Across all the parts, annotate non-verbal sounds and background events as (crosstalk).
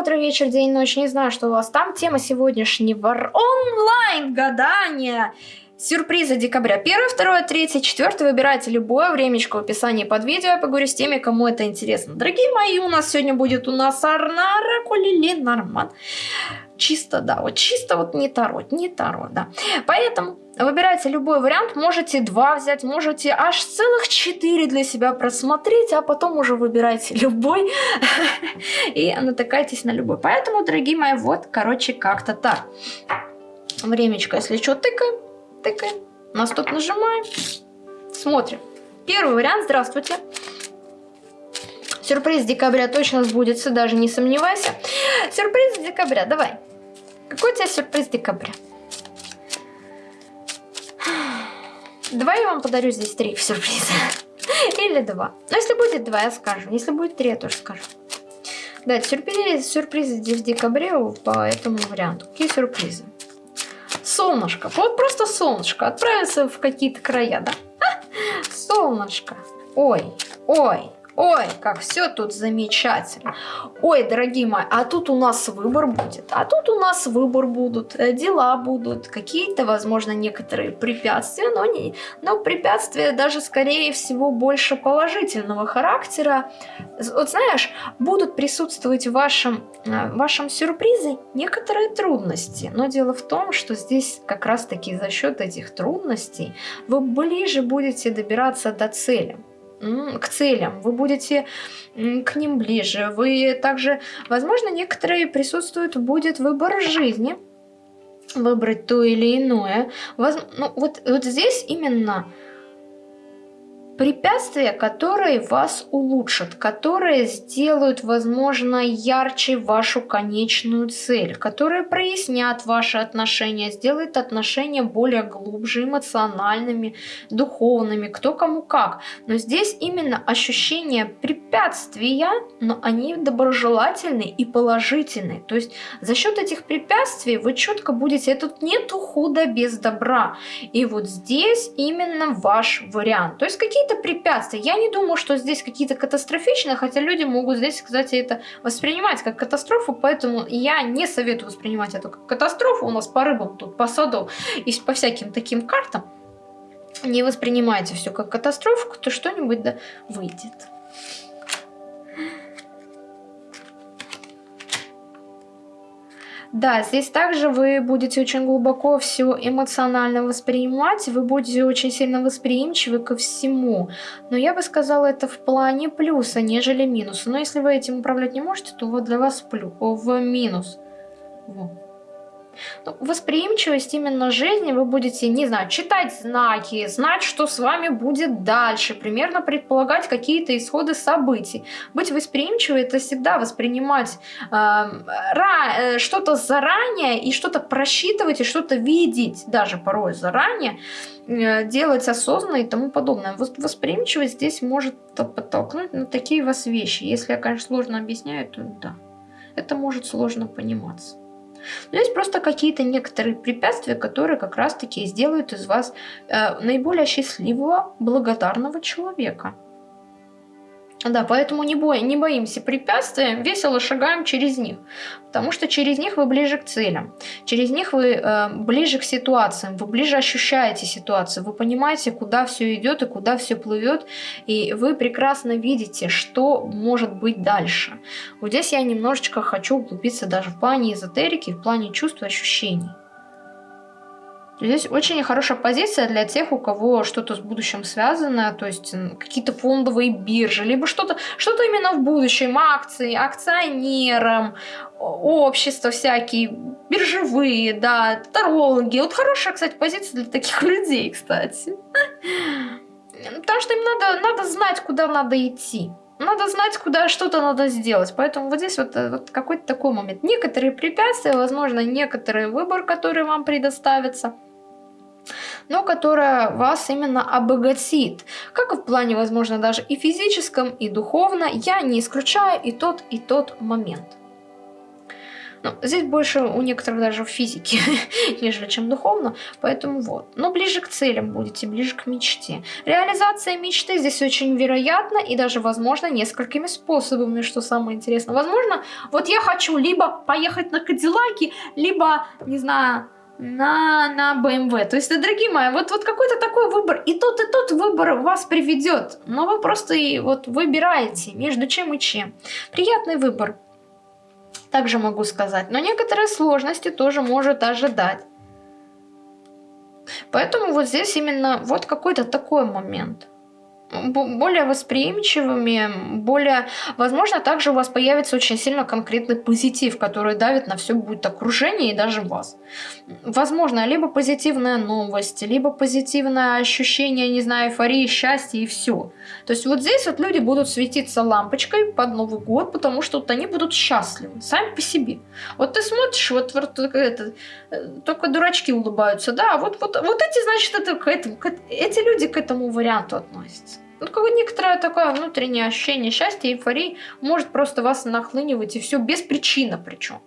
утро, вечер, день, ночь. Не знаю, что у вас там. Тема сегодняшнего онлайн гадания. Сюрпризы декабря. 1, 2, 3, 4. Выбирайте любое времечко в описании под видео. Я поговорю с теми, кому это интересно. Дорогие мои, у нас сегодня будет у нас Арнара Кулили Норман. Чисто, да, вот чисто вот не Таро, не Таро, да. Поэтому Выбирайте любой вариант, можете два взять, можете аж целых четыре для себя просмотреть, а потом уже выбирайте (laughs) любой (laughs) и натыкайтесь на любой. Поэтому, дорогие мои, вот, короче, как-то так. Времечко, если что, тыкаем, тыкаем, на стоп нажимаем, смотрим. Первый вариант, здравствуйте. Сюрприз декабря точно сбудется, даже не сомневайся. Сюрприз декабря, давай. Какой у тебя сюрприз декабря? Два я вам подарю здесь три сюрприза. (laughs) Или два. Но если будет два, я скажу. Если будет три, я тоже скажу. Да, сюрпризы, сюрпризы в декабре по этому варианту. Какие сюрпризы? Солнышко. Вот просто солнышко. Отправиться в какие-то края, да? (laughs) Солнышко. Ой, ой. Ой, как все тут замечательно. Ой, дорогие мои, а тут у нас выбор будет. А тут у нас выбор будут, э, дела будут, какие-то, возможно, некоторые препятствия, но, не, но препятствия даже, скорее всего, больше положительного характера. Вот знаешь, будут присутствовать в вашем, э, в вашем сюрпризе некоторые трудности. Но дело в том, что здесь как раз-таки за счет этих трудностей вы ближе будете добираться до цели к целям, вы будете к ним ближе. Вы также, возможно, некоторые присутствуют, будет выбор жизни, выбрать то или иное. Воз, ну, вот, вот здесь именно Препятствия, которые вас улучшат, которые сделают, возможно, ярче вашу конечную цель, которые прояснят ваши отношения, сделают отношения более глубже, эмоциональными, духовными, кто кому как. Но здесь именно ощущение препятствия, но они доброжелательные и положительные. То есть за счет этих препятствий вы четко будете, тут нету худа без добра. И вот здесь именно ваш вариант. То есть какие-то какие-то препятствия. Я не думаю, что здесь какие-то катастрофичные, хотя люди могут здесь, кстати, это воспринимать как катастрофу, поэтому я не советую воспринимать это как катастрофу. У нас по рыбам тут, по саду и по всяким таким картам. Не воспринимайте все как катастрофу, то что-нибудь да выйдет. Да, здесь также вы будете очень глубоко все эмоционально воспринимать, вы будете очень сильно восприимчивы ко всему. Но я бы сказала, это в плане плюса, нежели минуса. Но если вы этим управлять не можете, то вот для вас плюс, в минус. Вот. Ну, восприимчивость именно жизни вы будете, не знаю, читать знаки, знать, что с вами будет дальше, примерно предполагать какие-то исходы событий. Быть восприимчивой это всегда воспринимать э, что-то заранее и что-то просчитывать и что-то видеть, даже порой заранее, э, делать осознанно и тому подобное. Восприимчивость здесь может подтолкнуть на такие вас вещи. Если я, конечно, сложно объясняю, то да, это может сложно пониматься. Но есть просто какие-то некоторые препятствия, которые как раз-таки сделают из вас э, наиболее счастливого, благодарного человека. Да, поэтому не, бой, не боимся препятствий, весело шагаем через них. Потому что через них вы ближе к целям. Через них вы э, ближе к ситуациям, вы ближе ощущаете ситуацию, вы понимаете, куда все идет и куда все плывет, и вы прекрасно видите, что может быть дальше. Вот здесь я немножечко хочу углубиться даже в плане эзотерики, в плане чувств и ощущений. Здесь очень хорошая позиция для тех, у кого что-то с будущим связано, то есть какие-то фондовые биржи, либо что-то что, -то, именно в будущем, акции, акционерам, общества всякие, биржевые, да, тарологи. Вот хорошая, кстати, позиция для таких (laughs) людей, кстати. Потому что им надо, надо знать, куда надо идти. Надо знать, куда что-то надо сделать. Поэтому вот здесь вот, э, вот какой-то такой момент. Некоторые препятствия, возможно, некоторый выбор, который вам предоставится – но которая вас именно обогатит. Как и в плане, возможно, даже и физическом, и духовно, я не исключаю и тот, и тот момент. Ну, здесь больше у некоторых даже в физике, (laughs) нежели чем духовно, поэтому вот. Но ближе к целям будете, ближе к мечте. Реализация мечты здесь очень вероятна и даже возможно несколькими способами, что самое интересное. Возможно, вот я хочу либо поехать на Кадиллаке, либо, не знаю, на, на BMW. То есть, дорогие мои, вот, вот какой-то такой выбор, и тот, и тот выбор вас приведет. Но вы просто и вот выбираете между чем и чем. Приятный выбор, также могу сказать. Но некоторые сложности тоже может ожидать. Поэтому вот здесь именно вот какой-то такой момент более восприимчивыми, более... Возможно, также у вас появится очень сильно конкретный позитив, который давит на все будет окружение и даже вас. Возможно, либо позитивная новость, либо позитивное ощущение, не знаю, эйфории, счастья и все. То есть вот здесь вот люди будут светиться лампочкой под Новый год, потому что вот они будут счастливы, сами по себе. Вот ты смотришь, вот, вот это, э, только дурачки улыбаются, да, вот, вот, вот эти, значит, это к этому, к, эти люди к этому варианту относятся. Ну, как некоторое такое внутреннее ощущение счастья, эйфории может просто вас нахлынивать, и все без причины причем.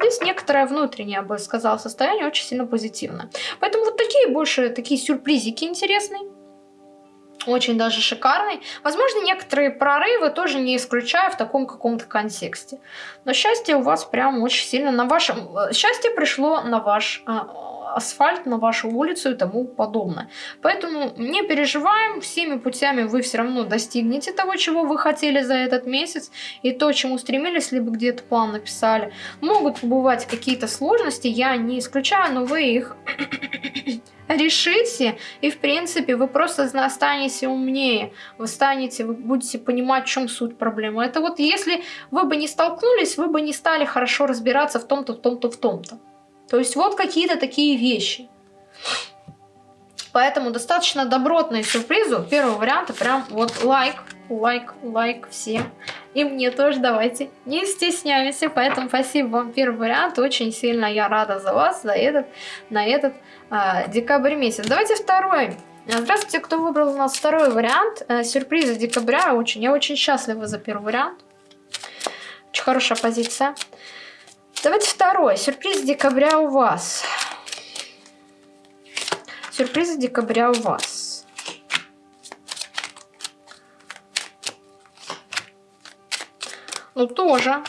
Здесь некоторое внутреннее, я бы сказала, состояние очень сильно позитивное. Поэтому вот такие больше, такие сюрпризики интересные. Очень даже шикарный. Возможно, некоторые прорывы тоже не исключаю в таком каком-то контексте. Но счастье у вас прям очень сильно на вашем... Э, счастье пришло на ваш а, асфальт на вашу улицу и тому подобное. Поэтому не переживаем, всеми путями вы все равно достигнете того, чего вы хотели за этот месяц, и то, чему стремились, либо где-то план написали. Могут бывать какие-то сложности, я не исключаю, но вы их (coughs) решите, и в принципе вы просто станете умнее, вы станете, вы будете понимать, в чем суть проблемы. Это вот если вы бы не столкнулись, вы бы не стали хорошо разбираться в том-то, в том-то, в том-то. То есть вот какие-то такие вещи. Поэтому достаточно добротные сюрпризы. Первый вариант прям вот лайк, лайк, лайк всем. И мне тоже давайте, не стесняемся. Поэтому спасибо вам первый вариант. Очень сильно я рада за вас, за этот, на этот а, декабрь месяц. Давайте второй. Здравствуйте, кто выбрал у нас второй вариант. Э, сюрпризы декабря. Очень, я очень счастлива за первый вариант. Очень хорошая позиция. Давайте второй. Сюрприз декабря у вас. Сюрпризы декабря у вас. Ну, тоже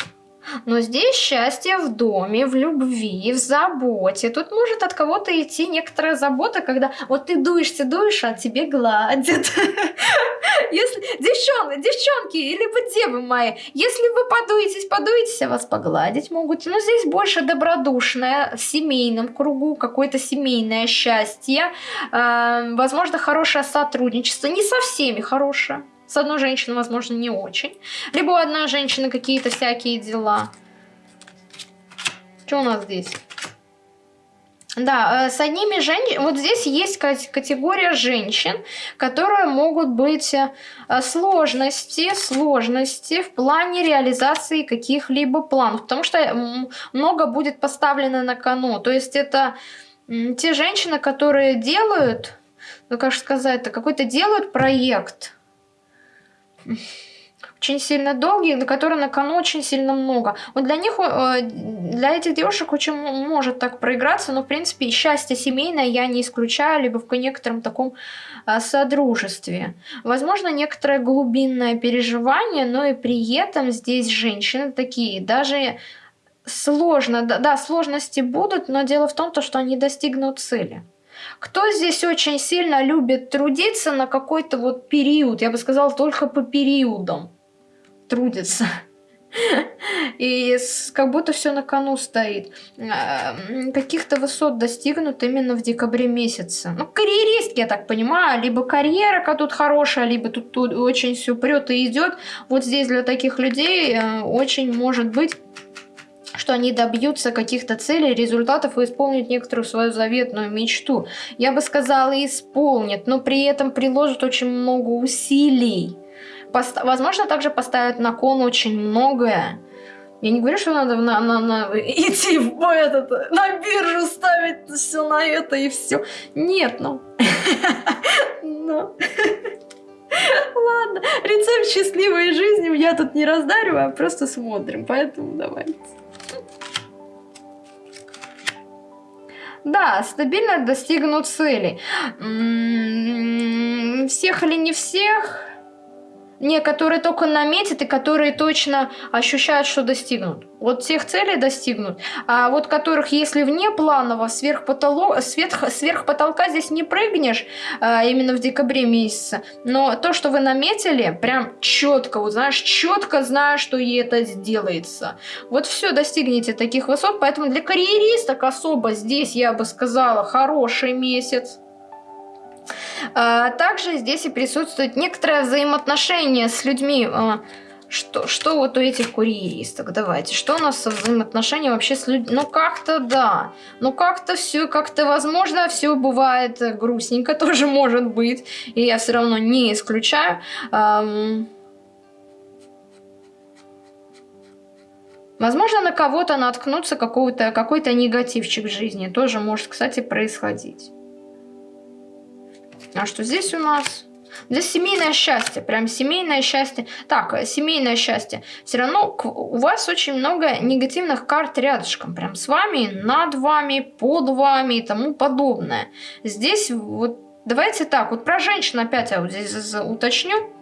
но здесь счастье в доме, в любви, в заботе. Тут может от кого-то идти некоторая забота, когда вот ты дуешься, дуешь, а тебе гладят. (laughs) Если девчонки, девчонки, либо девы мои, если вы подуетесь, подуетесь, а вас погладить могут. Но здесь больше добродушное, в семейном кругу, какое-то семейное счастье, э, возможно, хорошее сотрудничество, не со всеми хорошее. С одной женщиной, возможно, не очень. Либо у одной женщины какие-то всякие дела. Что у нас здесь? Да, э, с одними женщинами, вот здесь есть категория женщин, которые могут быть э, сложности, сложности в плане реализации каких-либо планов, потому что много будет поставлено на кону. То есть это те женщины, которые делают, ну как сказать, какой-то делают проект, очень сильно долгие, на которые на кону очень сильно много. Вот для них, э, для этих девушек очень может так проиграться, но в принципе счастье семейное я не исключаю, либо в некотором таком э, содружестве. Возможно, некоторое глубинное переживание, но и при этом здесь женщины такие, даже сложно, да, да сложности будут, но дело в том, то, что они достигнут цели. Кто здесь очень сильно любит трудиться на какой-то вот период? Я бы сказала, только по периодам трудится. И как будто все на кону стоит. Э, каких-то высот достигнут именно в декабре месяце. Ну, карьеристки, я так понимаю. Либо карьера тут хорошая, либо тут, тут очень все прет и идет. Вот здесь для таких людей э, очень может быть что они добьются каких-то целей, результатов и исполнят некоторую свою заветную мечту. Я бы сказала, исполнят, но при этом приложат очень много усилий. Пост возможно, также поставят на кон очень многое. Я не говорю, что надо на, на, на, идти в этот, на биржу ставить все на это и все. Нет, ну. (laughs) Но. Ладно, рецепт счастливой жизни я тут не раздариваю, а просто смотрим, поэтому давайте. Да, стабильно достигнут цели. Всех или не всех? Не, которые только наметят и которые точно ощущают, что достигнут. Вот тех целей достигнут. А вот которых, если вне планово, сверх, потолок, сверх, сверх потолка здесь не прыгнешь, а, именно в декабре месяце. Но то, что вы наметили, прям четко, вот знаешь, четко знаю, что и это сделается. Вот все, достигнете таких высот. Поэтому для карьеристок особо здесь, я бы сказала, хороший месяц. А, также здесь и присутствует некоторое взаимоотношение с людьми. А, что, что вот у этих курьеристок? Давайте, что у нас со взаимоотношением вообще с людьми? Ну, как-то да. Ну, как-то все, как-то возможно, все бывает грустненько, (laughs) тоже может быть. И я все равно не исключаю. Возможно, на кого-то наткнуться какой-то какой негативчик в жизни. Тоже может, кстати, происходить. А что здесь у нас? Здесь семейное счастье, прям семейное счастье. Так, семейное счастье. Все равно у вас очень много негативных карт рядышком. Прям с вами, над вами, под вами и тому подобное. Здесь вот, давайте так, вот про женщин опять я вот здесь уточню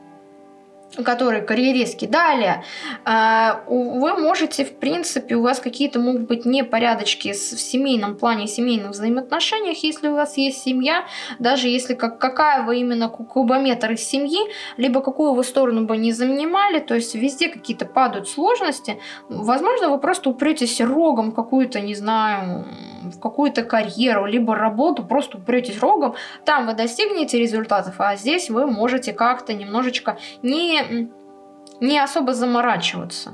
который карьеристский. Далее, а, вы можете, в принципе, у вас какие-то могут быть непорядочки в семейном плане, семейных взаимоотношениях, если у вас есть семья, даже если как, какая вы именно кубометр из семьи, либо какую вы сторону бы не занимали, то есть везде какие-то падают сложности, возможно, вы просто упретесь рогом какую-то, не знаю, в какую-то карьеру, либо работу, просто упретесь рогом, там вы достигнете результатов, а здесь вы можете как-то немножечко не, не особо заморачиваться.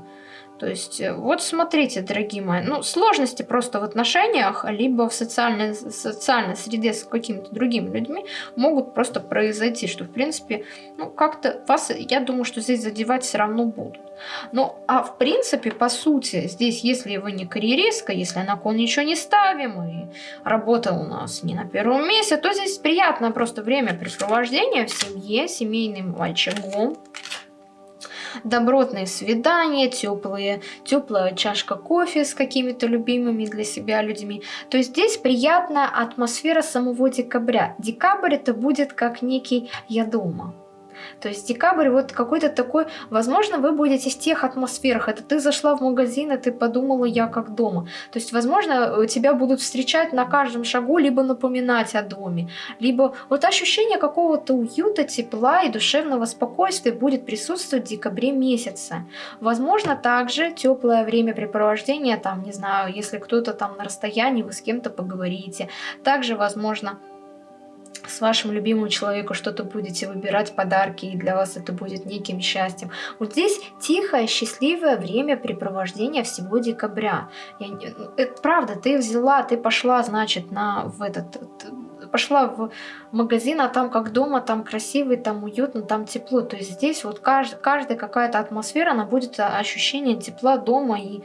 То есть, э, вот смотрите, дорогие мои, ну, сложности просто в отношениях, либо в социальной, социальной среде с какими-то другими людьми могут просто произойти, что, в принципе, ну, как-то вас, я думаю, что здесь задевать все равно будут. Ну, а в принципе, по сути, здесь, если вы не карьеристка, если на кон ничего не ставим, и работа у нас не на первом месте, то здесь приятное просто времяпрепровождение в семье, семейным очагом, добротные свидания, теплые, теплая чашка кофе с какими-то любимыми для себя людьми. То здесь приятная атмосфера самого декабря. Декабрь это будет как некий «я дома». То есть декабрь вот какой-то такой, возможно, вы будете в тех атмосферах. Это ты зашла в магазин, и ты подумала, я как дома. То есть, возможно, тебя будут встречать на каждом шагу, либо напоминать о доме, либо вот ощущение какого-то уюта, тепла и душевного спокойствия будет присутствовать в декабре месяце. Возможно, также теплое времяпрепровождение, там, не знаю, если кто-то там на расстоянии, вы с кем-то поговорите. Также, возможно, с вашим любимым человеком что-то будете выбирать подарки, и для вас это будет неким счастьем. Вот здесь тихое, счастливое времяпрепровождение всего декабря. Я, это правда, ты взяла, ты пошла, значит, на, в этот пошла в магазин, а там как дома, там красивый, там уютно, там тепло. То есть здесь вот кажд, каждая какая-то атмосфера, она будет ощущение тепла дома и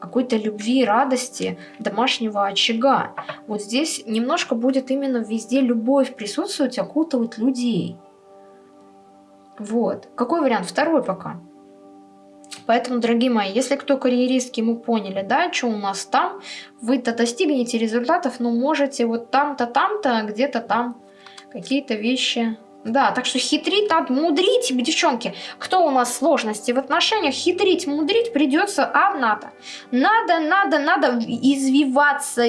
какой-то любви, радости, домашнего очага. Вот здесь немножко будет именно везде любовь присутствовать, окутывать людей. Вот. Какой вариант? Второй пока. Поэтому, дорогие мои, если кто карьеристки, мы поняли, да, что у нас там, вы-то достигнете результатов, но можете вот там-то, там-то, где-то там какие-то вещи да, так что хитрить надо, мудрить, девчонки. Кто у нас сложности в отношениях? Хитрить, мудрить придется одна-то. Надо, надо, надо извиваться,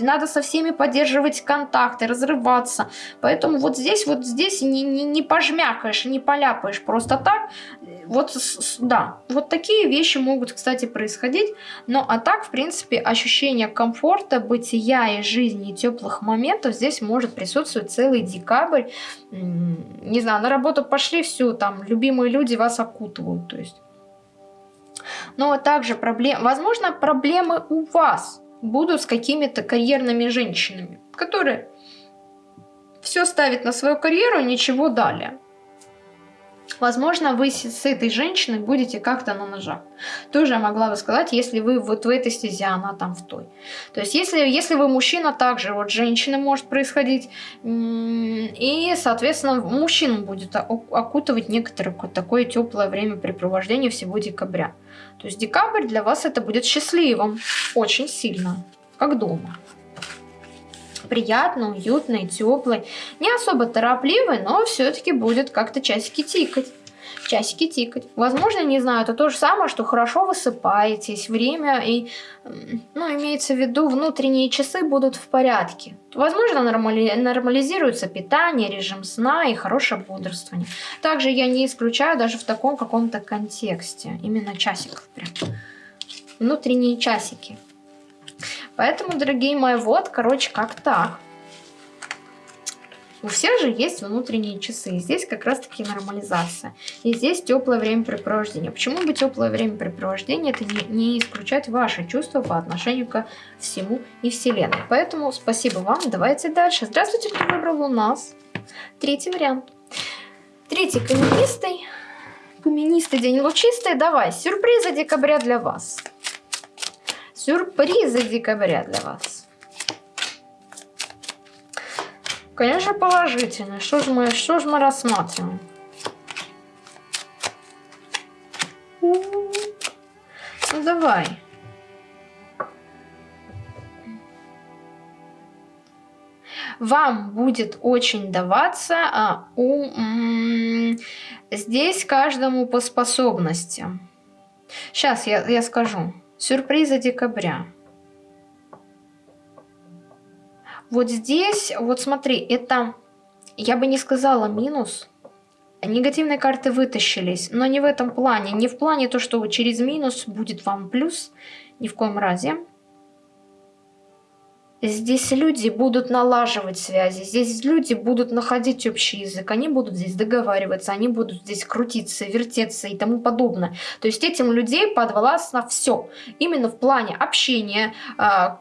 надо со всеми поддерживать контакты, разрываться. Поэтому вот здесь, вот здесь не, не, не пожмякаешь, не поляпаешь просто так. Вот, да, вот такие вещи могут, кстати, происходить. Но а так, в принципе, ощущение комфорта, бытия и жизни, и теплых моментов здесь может присутствовать целый декабрь не знаю, на работу пошли, все, там, любимые люди вас окутывают, то есть. Но также проблем, возможно, проблемы у вас будут с какими-то карьерными женщинами, которые все ставят на свою карьеру, ничего далее. Возможно, вы с этой женщиной будете как-то на ножах. Тоже я могла бы сказать, если вы вот в этой стезе, она там в той. То есть, если, если вы мужчина, также вот женщина может происходить. И, соответственно, мужчину будет окутывать некоторое такое теплое времяпрепровождение всего декабря. То есть, декабрь для вас это будет счастливым. Очень сильно. Как дома. Приятный, уютный, теплый, не особо торопливый, но все-таки будет как-то часики тикать часики тикать. Возможно, не знаю, это то же самое, что хорошо высыпаетесь, время и, ну, имеется в виду, внутренние часы будут в порядке. Возможно, нормали нормализируется питание, режим сна и хорошее бодрствование. Также я не исключаю даже в таком каком-то контексте, именно часиков прям. Внутренние часики. Поэтому, дорогие мои, вот, короче, как так. У всех же есть внутренние часы. Здесь как раз таки нормализация. И здесь теплое времяпрепровождение. Почему бы теплое времяпрепровождение это не, не исключать ваши чувства по отношению ко всему и Вселенной. Поэтому спасибо вам. Давайте дальше. Здравствуйте, кто выбрал у нас третий вариант. Третий каменистый. Каменистый день лучистый. Давай, сюрпризы декабря для вас. Сюрпризы декабря для вас. Конечно, положительно. Что же мы, что же мы рассматриваем? Ну, давай. Вам будет очень даваться а, у, здесь каждому по способностям. Сейчас я, я скажу. Сюрпризы декабря. Вот здесь, вот смотри, это, я бы не сказала минус. Негативные карты вытащились, но не в этом плане. Не в плане то, что через минус будет вам плюс, ни в коем разе. Здесь люди будут налаживать связи, здесь люди будут находить общий язык, они будут здесь договариваться, они будут здесь крутиться, вертеться и тому подобное. То есть этим людей подвластно все. Именно в плане общения, а,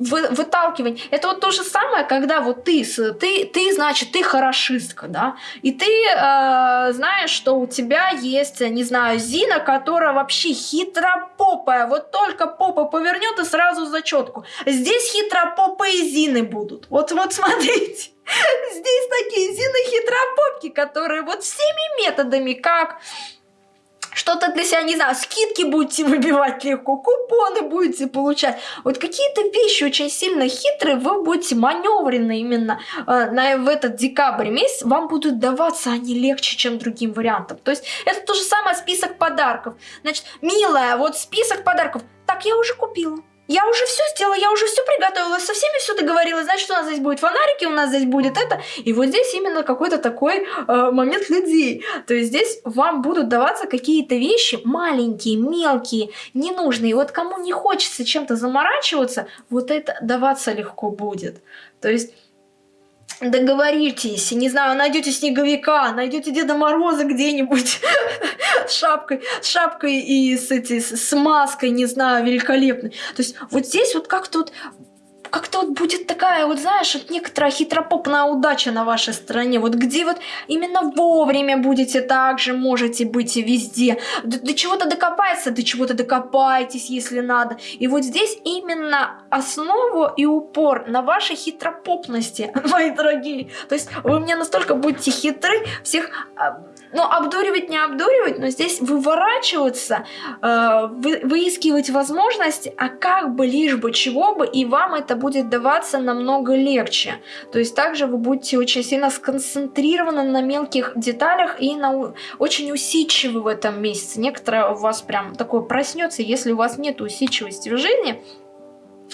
выталкивания. Это вот то же самое, когда вот ты, ты, ты значит, ты хорошистка, да, и ты э, знаешь, что у тебя есть, не знаю, Зина, которая вообще хитропопая, вот только попа повернет и сразу зачетку. Здесь хитропопые Зины будут. Вот, вот смотрите. (laughs) Здесь такие Зины хитропопки, которые вот всеми методами, как что-то для себя, не знаю, скидки будете выбивать легко, купоны будете получать. Вот какие-то вещи очень сильно хитрые, вы будете маневрены именно э, на, в этот декабрь месяц, вам будут даваться они легче, чем другим вариантам. То есть это то же самое список подарков. Значит, милая, вот список подарков. Так, я уже купила. Я уже все сделала, я уже все приготовила, со всеми все договорилась. Значит, у нас здесь будет фонарики, у нас здесь будет это. И вот здесь именно какой-то такой э, момент людей. То есть здесь вам будут даваться какие-то вещи маленькие, мелкие, ненужные. И вот кому не хочется чем-то заморачиваться, вот это даваться легко будет. То есть договоритесь, не знаю, найдете снеговика, найдете Деда Мороза где-нибудь (laughs) с шапкой, с шапкой и с, эти, с маской, не знаю, великолепной. То есть вот здесь вот как-то вот как-то вот будет такая, вот знаешь, вот некоторая хитропопная удача на вашей стороне, вот где вот именно вовремя будете также, можете быть везде, до, до чего-то докопаться, до чего-то докопайтесь, если надо. И вот здесь именно основу и упор на вашей хитропопности, (laughs) мои дорогие. То есть вы мне настолько будете хитры, всех а, ну, обдуривать не обдуривать, но здесь выворачиваться, э, вы, выискивать возможности, а как бы, лишь бы, чего бы, и вам это будет даваться намного легче. То есть также вы будете очень сильно сконцентрированы на мелких деталях и на, очень усидчивы в этом месяце. Некоторое у вас прям такое проснется, если у вас нет усидчивости в жизни,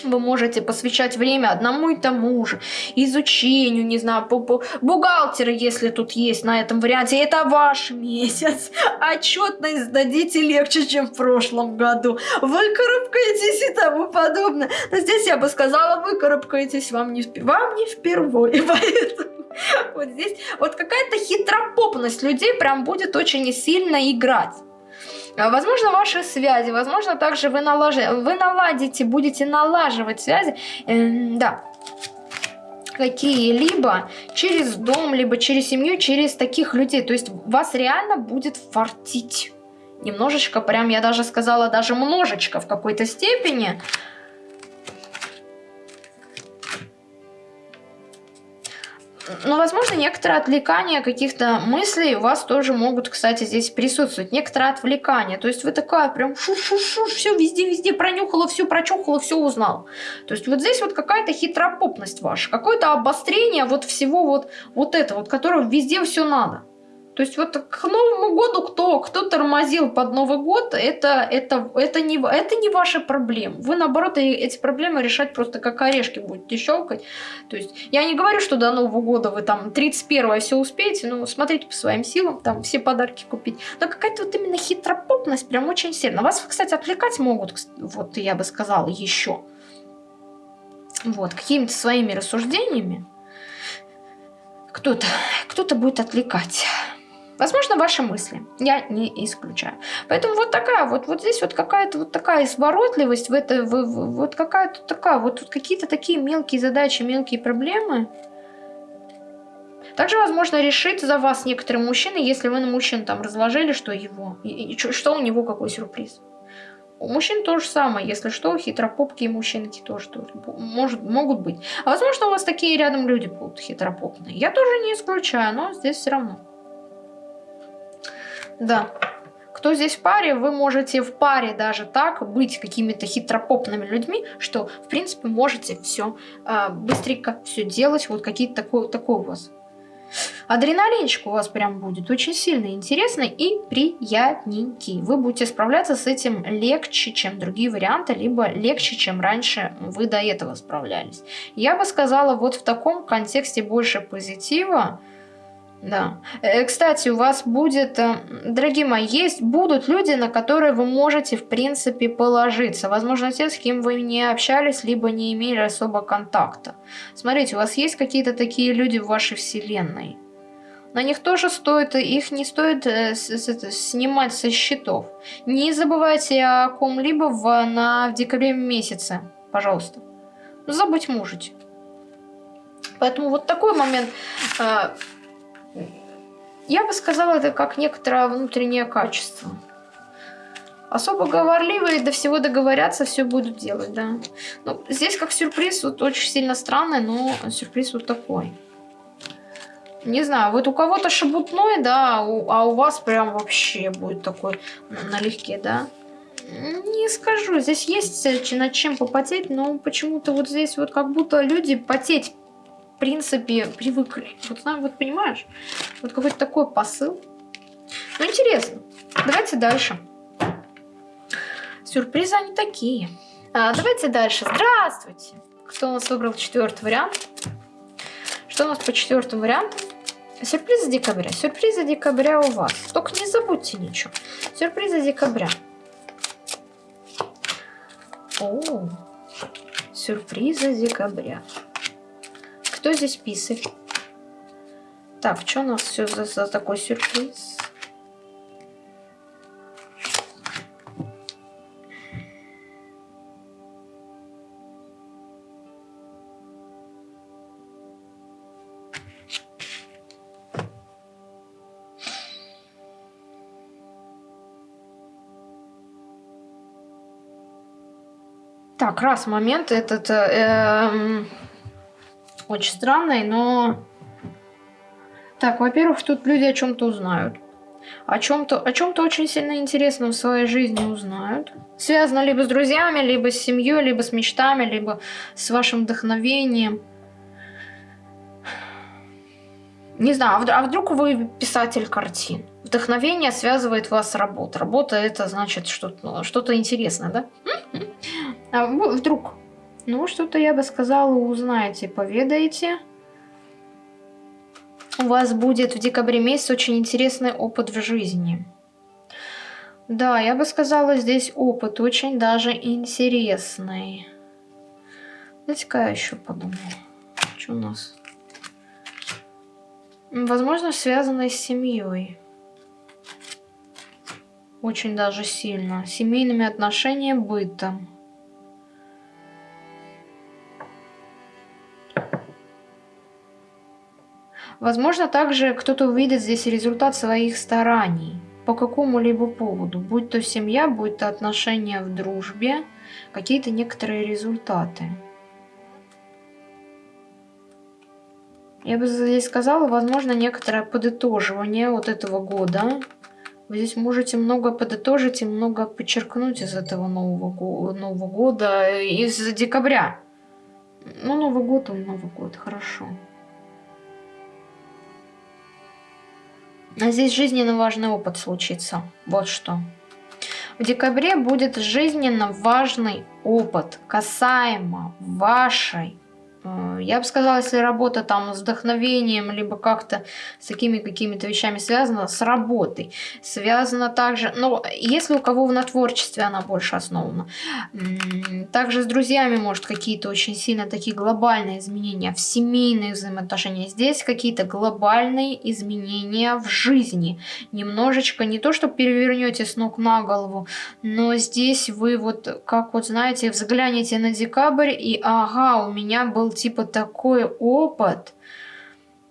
вы можете посвящать время одному и тому же, изучению, не знаю, бухгалтера, если тут есть на этом варианте, это ваш месяц. Отчетность сдадите легче, чем в прошлом году. Выкарабкаетесь и тому подобное. Но здесь я бы сказала, выкарабкаетесь вам не, вам не впервые, (laughs) поэтому вот здесь вот какая-то хитропопность людей прям будет очень сильно играть. А, возможно, ваши связи, возможно, также вы, налаж... вы наладите, будете налаживать связи. Э, да, какие-либо через дом, либо через семью, через таких людей. То есть вас реально будет фартить. Немножечко, прям я даже сказала, даже множечко в какой-то степени. Но, возможно, некоторые отвлекания каких-то мыслей у вас тоже могут, кстати, здесь присутствовать. Некоторые отвлекания. То есть вы такая прям шу-шу-шу, все везде-везде пронюхала, все прочухала, все узнал. То есть вот здесь вот какая-то хитропопность ваша, какое-то обострение вот всего вот, вот этого, вот, которого везде все надо. То есть вот к Новому году кто, кто тормозил под Новый год, это, это, это, не, это не ваши проблемы. Вы, наоборот, эти проблемы решать просто как орешки будете щелкать. То есть я не говорю, что до Нового года вы там 31 все успеете, но смотрите по своим силам, там все подарки купить. Но какая-то вот именно хитропопность прям очень сильно. Вас, кстати, отвлекать могут, вот я бы сказала, еще. Вот, какими-то своими рассуждениями кто-то кто, -то, будет отвлекать. Возможно, ваши мысли. Я не исключаю. Поэтому вот такая вот, вот здесь вот какая-то вот такая изворотливость, в это, в, в, вот какая-то такая, вот, вот какие-то такие мелкие задачи, мелкие проблемы. Также возможно решить за вас некоторые мужчины, если вы на мужчин там разложили, что его, и, и, что у него какой сюрприз. У мужчин то же самое, если что, хитропопки мужчинки тоже, тоже может, могут быть. А возможно, у вас такие рядом люди будут хитропопные. Я тоже не исключаю, но здесь все равно. Да. Кто здесь в паре, вы можете в паре даже так быть какими-то хитропопными людьми, что, в принципе, можете все э, быстренько все делать. Вот какие-то такой, такой у вас Адреналинчик у вас прям будет очень сильно интересный и приятненький. Вы будете справляться с этим легче, чем другие варианты, либо легче, чем раньше вы до этого справлялись. Я бы сказала, вот в таком контексте больше позитива, да. Э, кстати, у вас будет, э, дорогие мои, есть, будут люди, на которые вы можете, в принципе, положиться. Возможно, те, с кем вы не общались, либо не имели особо контакта. Смотрите, у вас есть какие-то такие люди в вашей вселенной. На них тоже стоит, их не стоит э, снимать со счетов. Не забывайте о ком-либо в, на, в декабре месяце, пожалуйста. Забыть можете. Поэтому вот такой момент... Э, я бы сказала, это как некоторое внутреннее качество. Особо говорливые до всего договорятся, все будут делать, да. Ну, здесь как сюрприз, вот очень сильно странный, но сюрприз вот такой. Не знаю, вот у кого-то шебутной, да, а у вас прям вообще будет такой налегке, да. Не скажу, здесь есть над чем попотеть, но почему-то вот здесь вот как будто люди потеть в принципе, привыкли. Вот, вот понимаешь? Вот какой-то такой посыл. Ну, интересно. Давайте дальше. Сюрпризы они такие. А, давайте дальше. Здравствуйте. Кто у нас выбрал четвертый вариант? Что у нас по четвертому варианту? Сюрпризы декабря. Сюрпризы декабря у вас. Только не забудьте ничего. Сюрпризы декабря. О, сюрпризы декабря. Кто здесь писарь? Так, что у нас все за, за такой сюрприз? Так, раз момент этот... Э, э, очень странной, но... Так, во-первых, тут люди о чем-то узнают. О чем-то о чем-то очень сильно интересном в своей жизни узнают. Связано либо с друзьями, либо с семьей, либо с мечтами, либо с вашим вдохновением. Не знаю, а, а вдруг вы писатель картин? Вдохновение связывает вас с работой. Работа это значит что-то ну, что интересное, да? А вдруг ну, что-то я бы сказала, узнаете, поведаете. У вас будет в декабре месяце очень интересный опыт в жизни. Да, я бы сказала, здесь опыт очень даже интересный. Давайте-ка я еще подумаю. Что у нас? Возможно, связанный с семьей. Очень даже сильно. Семейными отношениями, бытом. Возможно, также кто-то увидит здесь результат своих стараний по какому-либо поводу, будь то семья, будь то отношения в дружбе, какие-то некоторые результаты. Я бы здесь сказала, возможно, некоторое подытоживание вот этого года. Вы здесь можете много подытожить и много подчеркнуть из этого Нового, Нового года, из декабря. Ну, Новый год, он Новый год, хорошо. А здесь жизненно важный опыт случится. Вот что. В декабре будет жизненно важный опыт касаемо вашей я бы сказала, если работа там с вдохновением, либо как-то с такими какими-то вещами связана, с работой. Связана также, ну, если у кого на творчестве она больше основана. Также с друзьями, может, какие-то очень сильно такие глобальные изменения в семейных взаимоотношениях. Здесь какие-то глобальные изменения в жизни. Немножечко, не то, что перевернете с ног на голову, но здесь вы вот, как вот знаете, взглянете на декабрь и ага, у меня был типа такой опыт.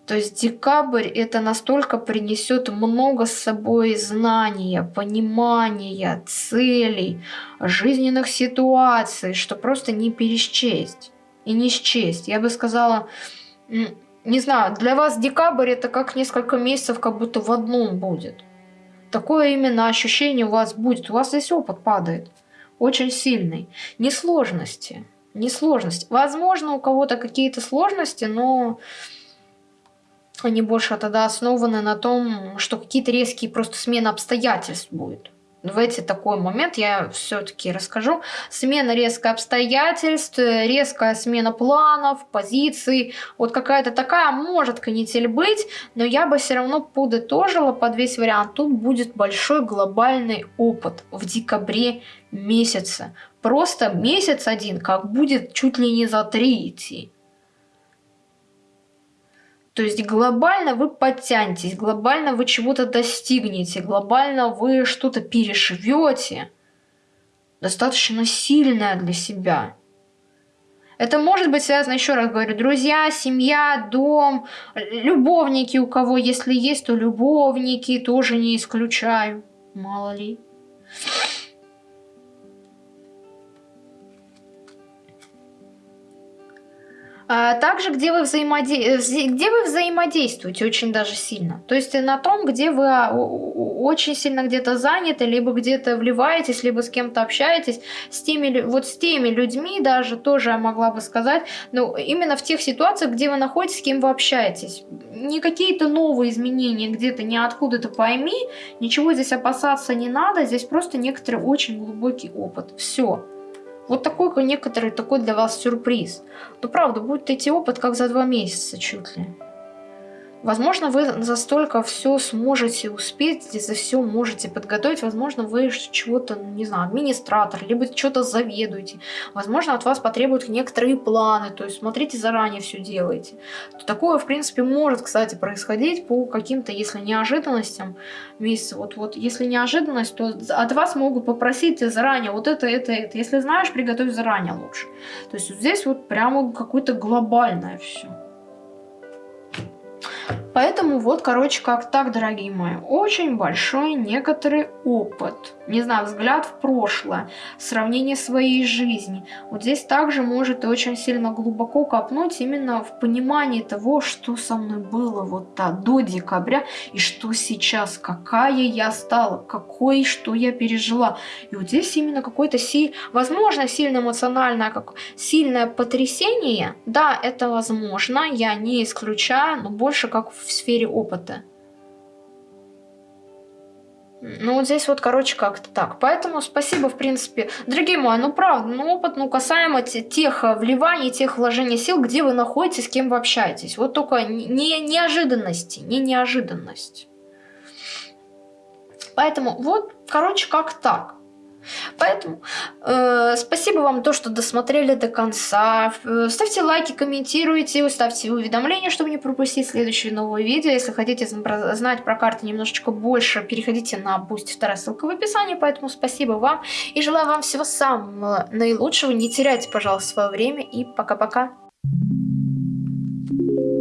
То есть декабрь это настолько принесет много с собой знания, понимания, целей, жизненных ситуаций, что просто не пересчесть и не счесть. Я бы сказала, не знаю, для вас декабрь это как несколько месяцев как будто в одном будет. Такое именно ощущение у вас будет. У вас здесь опыт падает. Очень сильный. Не сложности не сложность. Возможно, у кого-то какие-то сложности, но они больше тогда основаны на том, что какие-то резкие просто смены обстоятельств будут. В эти такой момент я все-таки расскажу. Смена резких обстоятельств, резкая смена планов, позиций. Вот какая-то такая может канитель быть, но я бы все равно подытожила под весь вариант. Тут будет большой глобальный опыт в декабре месяце. Просто месяц один, как будет чуть ли не за идти. То есть глобально вы подтянетесь, глобально вы чего-то достигнете, глобально вы что-то перешивете. Достаточно сильное для себя. Это может быть связано, еще раз говорю, друзья, семья, дом, любовники у кого, если есть, то любовники тоже не исключаю. Мало ли. А также, где вы, взаимоде... где вы взаимодействуете очень даже сильно. То есть на том, где вы а, очень сильно где-то заняты, либо где-то вливаетесь, либо с кем-то общаетесь, с теми, вот с теми людьми даже тоже я могла бы сказать, но именно в тех ситуациях, где вы находитесь, с кем вы общаетесь. Не какие-то новые изменения где-то, не откуда-то пойми, ничего здесь опасаться не надо, здесь просто некоторый очень глубокий опыт. Все. Вот такой некоторый такой для вас сюрприз. Но правда, будет идти опыт как за два месяца чуть ли. Возможно, вы за столько все сможете успеть, за все можете подготовить. Возможно, вы чего-то, не знаю, администратор, либо что-то заведуете. Возможно, от вас потребуют некоторые планы, то есть смотрите заранее все делаете. Такое, в принципе, может, кстати, происходить по каким-то, если неожиданностям месяца. Вот, вот, если неожиданность, то от вас могут попросить заранее вот это, это, это. Если знаешь, приготовь заранее лучше. То есть вот здесь вот прямо какое-то глобальное все. Поэтому вот, короче, как так, дорогие мои, очень большой некоторый опыт, не знаю, взгляд в прошлое, сравнение своей жизни. Вот здесь также может очень сильно глубоко копнуть именно в понимании того, что со мной было вот да, до декабря и что сейчас, какая я стала, какой, что я пережила. И вот здесь именно какой-то силь, возможно, сильно эмоциональное, как сильное потрясение, да, это возможно, я не исключаю, но больше как в сфере опыта. Ну, вот здесь вот, короче, как-то так. Поэтому спасибо, в принципе. Дорогие мои, ну, правда, ну, опыт, ну, касаемо тех э, вливаний, тех вложений сил, где вы находитесь, с кем вы общаетесь. Вот только не неожиданности, не неожиданность. Поэтому вот, короче, как так. Поэтому э, спасибо вам то, что досмотрели до конца. Э, ставьте лайки, комментируйте, ставьте уведомления, чтобы не пропустить следующие новые видео. Если хотите знать про карты немножечко больше, переходите на Boost, вторая ссылка в описании. Поэтому спасибо вам и желаю вам всего самого наилучшего. Не теряйте, пожалуйста, свое время и пока-пока. Thank you